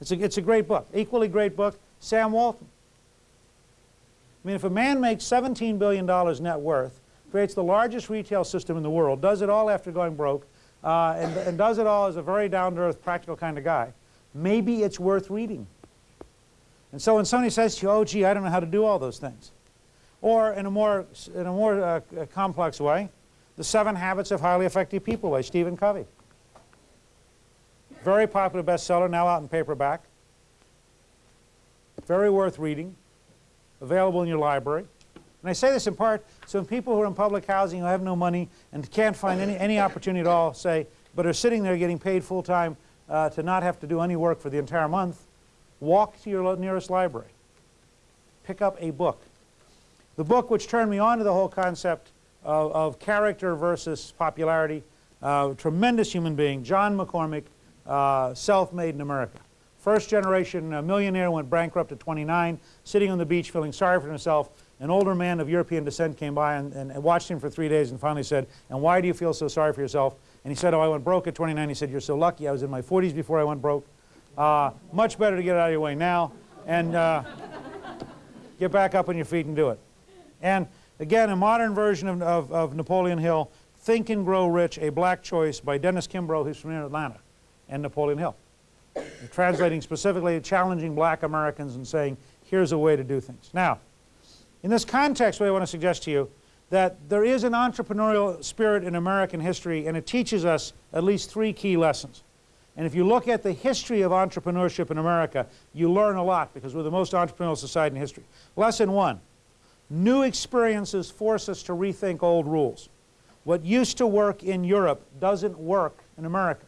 It's a, it's a great book. Equally great book, Sam Walton. I mean, if a man makes $17 billion net worth, creates the largest retail system in the world, does it all after going broke, uh, and, and does it all as a very down-to-earth, practical kind of guy, maybe it's worth reading. And so when somebody says to you, oh, gee, I don't know how to do all those things, or in a more, in a more uh, complex way, The Seven Habits of Highly Effective People by Stephen Covey. Very popular bestseller, now out in paperback. Very worth reading, available in your library. And I say this in part so when people who are in public housing who have no money and can't find any, any opportunity at all, say, but are sitting there getting paid full time uh, to not have to do any work for the entire month, walk to your nearest library. Pick up a book. The book which turned me on to the whole concept of, of character versus popularity, uh, tremendous human being, John McCormack, uh, self-made in America. First generation uh, millionaire, went bankrupt at 29, sitting on the beach feeling sorry for himself. An older man of European descent came by and, and, and, watched him for three days and finally said, and why do you feel so sorry for yourself? And he said, oh, I went broke at 29. He said, you're so lucky. I was in my 40s before I went broke. Uh, much better to get out of your way now and uh, get back up on your feet and do it. And again, a modern version of, of, of Napoleon Hill, Think and Grow Rich, A Black Choice by Dennis Kimbro, who's from Atlanta and Napoleon Hill. translating specifically challenging black Americans and saying, here's a way to do things. Now, in this context, what I want to suggest to you that there is an entrepreneurial spirit in American history and it teaches us at least three key lessons. And if you look at the history of entrepreneurship in America, you learn a lot because we're the most entrepreneurial society in history. Lesson one, new experiences force us to rethink old rules. What used to work in Europe doesn't work in America.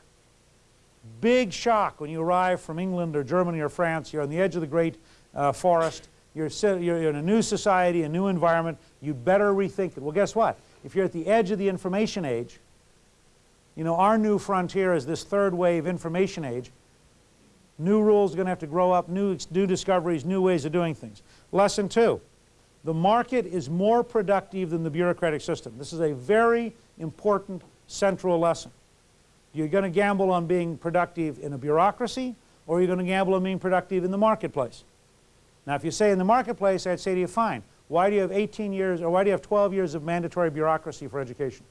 Big shock when you arrive from England or Germany or France. You're on the edge of the great uh, forest. You're, you're in a new society, a new environment. You better rethink it. Well, guess what? If you're at the edge of the information age, you know, our new frontier is this third wave information age. New rules are going to have to grow up, new, new discoveries, new ways of doing things. Lesson two, the market is more productive than the bureaucratic system. This is a very important central lesson. You're going to gamble on being productive in a bureaucracy, or you're going to gamble on being productive in the marketplace. Now, if you say in the marketplace, I'd say to you, fine. Why do you have 18 years, or why do you have 12 years of mandatory bureaucracy for education?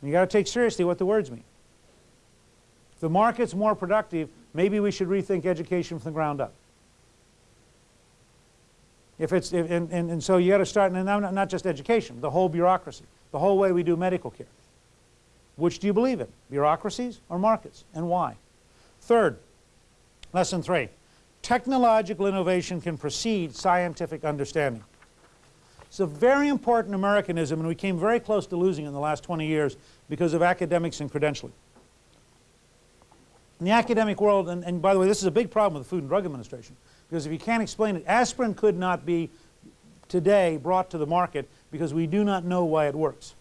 You've got to take seriously what the words mean. If the market's more productive, maybe we should rethink education from the ground up. If it's, if, and, and, and so you got to start, and not, not just education, the whole bureaucracy, the whole way we do medical care. Which do you believe in, bureaucracies or markets, and why? Third, lesson three, technological innovation can precede scientific understanding. It's a very important Americanism, and we came very close to losing in the last 20 years because of academics and credentialing. In the academic world, and, and by the way, this is a big problem with the Food and Drug Administration, because if you can't explain it, aspirin could not be today brought to the market because we do not know why it works.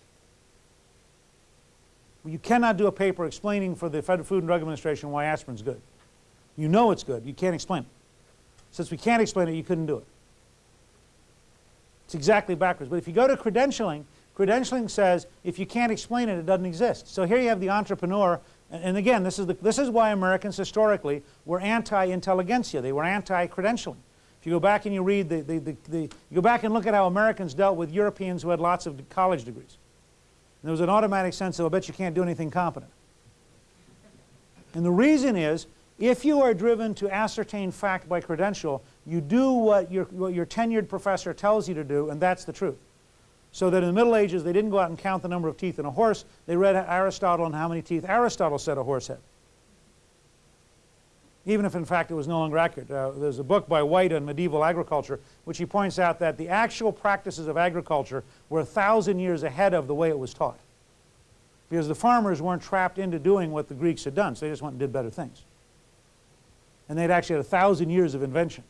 You cannot do a paper explaining for the Federal Food and Drug Administration why aspirin's good. You know it's good. You can't explain it. Since we can't explain it, you couldn't do it. It's exactly backwards. But if you go to credentialing, credentialing says if you can't explain it, it doesn't exist. So here you have the entrepreneur. And, again, this is, the, this is why Americans historically were anti-intelligentsia. They were anti-credentialing. If you go back and you read the, the, the, the, you go back and look at how Americans dealt with Europeans who had lots of college degrees. There was an automatic sense of, I bet you can't do anything competent. And the reason is, if you are driven to ascertain fact by credential, you do what your, what your tenured professor tells you to do, and that's the truth. So that in the Middle Ages, they didn't go out and count the number of teeth in a horse. They read Aristotle and how many teeth Aristotle said a horse had even if in fact it was no longer accurate. Uh, there's a book by White on medieval agriculture which he points out that the actual practices of agriculture were a thousand years ahead of the way it was taught. Because the farmers weren't trapped into doing what the Greeks had done, so they just went and did better things. And they'd actually had a thousand years of invention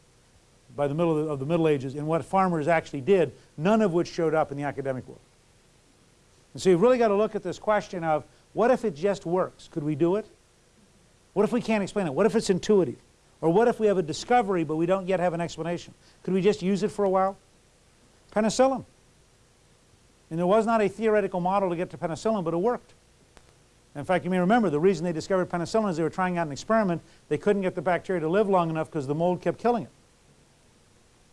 by the middle of the, of the Middle Ages in what farmers actually did, none of which showed up in the academic world. And so you've really got to look at this question of what if it just works? Could we do it? What if we can't explain it? What if it's intuitive? Or what if we have a discovery but we don't yet have an explanation? Could we just use it for a while? Penicillin. And there was not a theoretical model to get to penicillin, but it worked. In fact, you may remember the reason they discovered penicillin is they were trying out an experiment. They couldn't get the bacteria to live long enough because the mold kept killing it.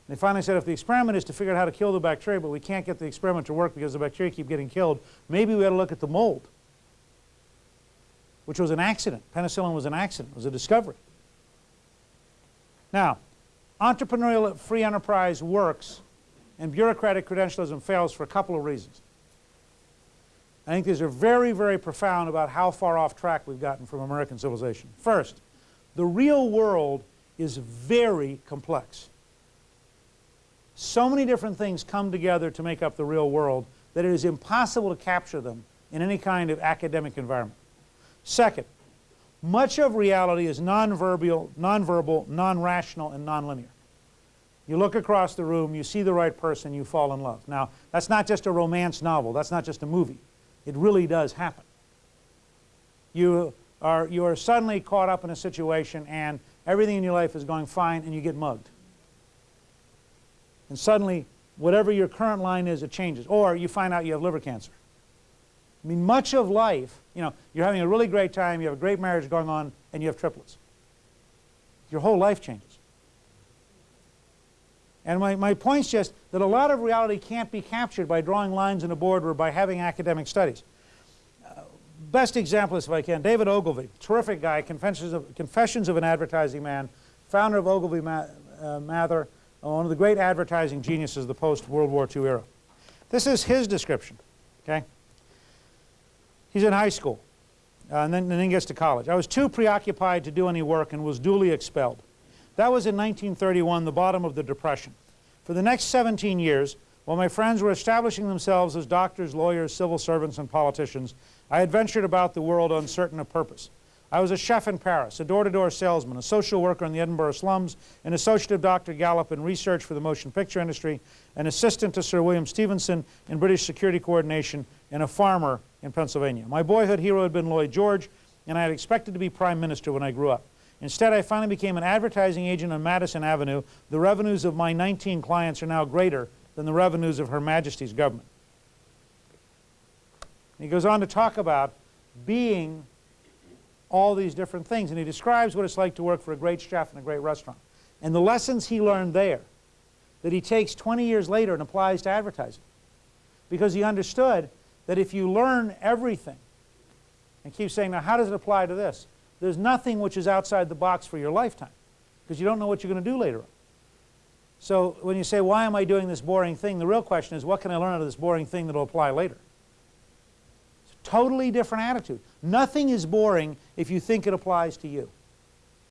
They finally said if the experiment is to figure out how to kill the bacteria, but we can't get the experiment to work because the bacteria keep getting killed, maybe we ought to look at the mold, which was an accident. Penicillin was an accident. It was a discovery. Now, entrepreneurial free enterprise works and bureaucratic credentialism fails for a couple of reasons. I think these are very, very profound about how far off track we've gotten from American civilization. First, the real world is very complex. So many different things come together to make up the real world that it is impossible to capture them in any kind of academic environment. Second, much of reality is nonverbal, nonverbal, non-rational, and nonlinear. You look across the room, you see the right person, you fall in love. Now, that's not just a romance novel, that's not just a movie. It really does happen. You are, you are suddenly caught up in a situation and everything in your life is going fine and you get mugged. And suddenly, whatever your current line is, it changes. Or you find out you have liver cancer. I mean, much of life, you know, you're having a really great time, you have a great marriage going on, and you have triplets. Your whole life changes. And my, my point's just that a lot of reality can't be captured by drawing lines in a board or by having academic studies. Uh, best example is, if I can, David Ogilvy, terrific guy, Confessions of, Confessions of an Advertising Man, founder of Ogilvy Ma uh, Mather, one of the great advertising geniuses of the post-World War II era. This is his description, okay? He's in high school, uh, and, then, and then gets to college. I was too preoccupied to do any work and was duly expelled. That was in 1931, the bottom of the Depression. For the next 17 years, while my friends were establishing themselves as doctors, lawyers, civil servants, and politicians, I adventured about the world uncertain of purpose. I was a chef in Paris, a door-to-door -door salesman, a social worker in the Edinburgh slums, an associate of Dr. Gallup in research for the motion picture industry, an assistant to Sir William Stephenson in British security coordination, and a farmer in Pennsylvania. My boyhood hero had been Lloyd George, and I had expected to be prime minister when I grew up. Instead, I finally became an advertising agent on Madison Avenue. The revenues of my 19 clients are now greater than the revenues of Her Majesty's government. He goes on to talk about being all these different things, and he describes what it's like to work for a great chef in a great restaurant. And the lessons he learned there that he takes 20 years later and applies to advertising. Because he understood that if you learn everything and keep saying, now how does it apply to this? There's nothing which is outside the box for your lifetime because you don't know what you're going to do later on. So when you say, why am I doing this boring thing, the real question is, what can I learn out of this boring thing that will apply later? It's a totally different attitude. Nothing is boring if you think it applies to you.